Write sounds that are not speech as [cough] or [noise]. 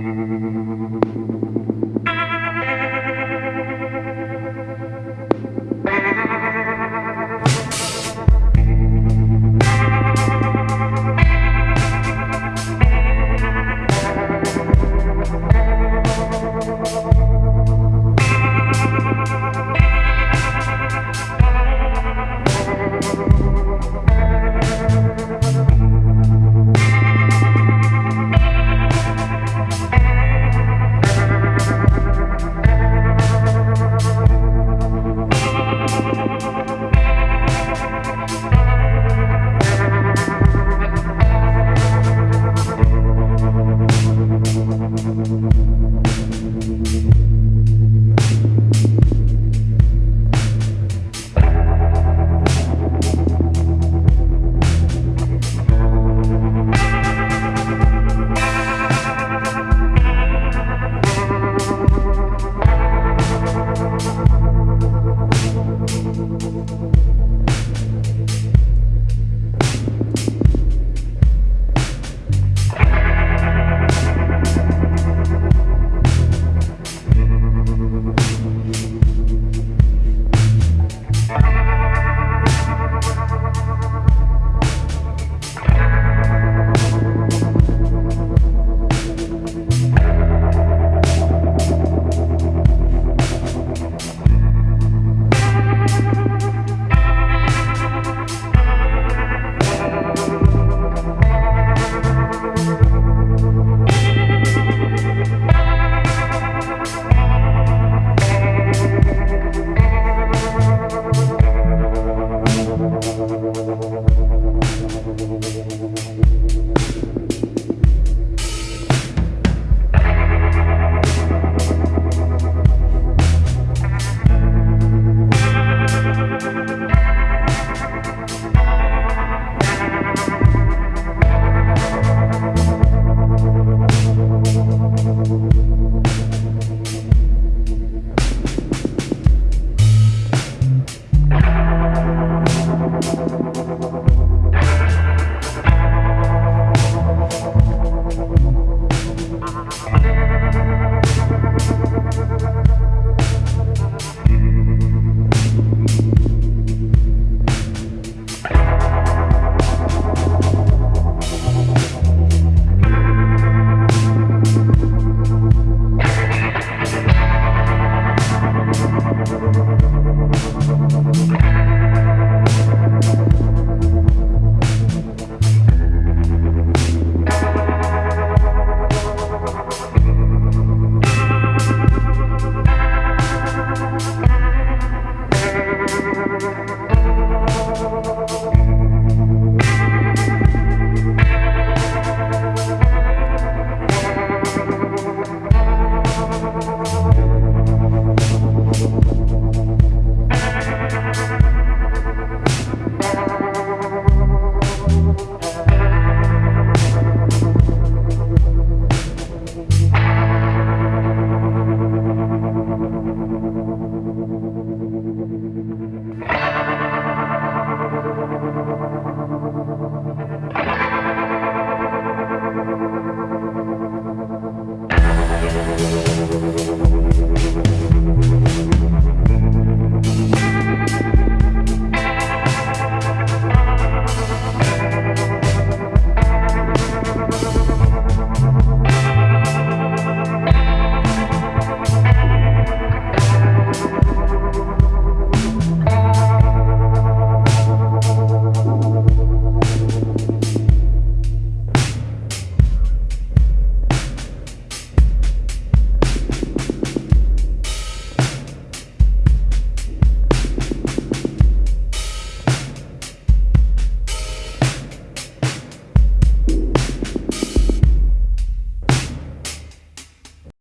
Thank [laughs] you. We'll be right back.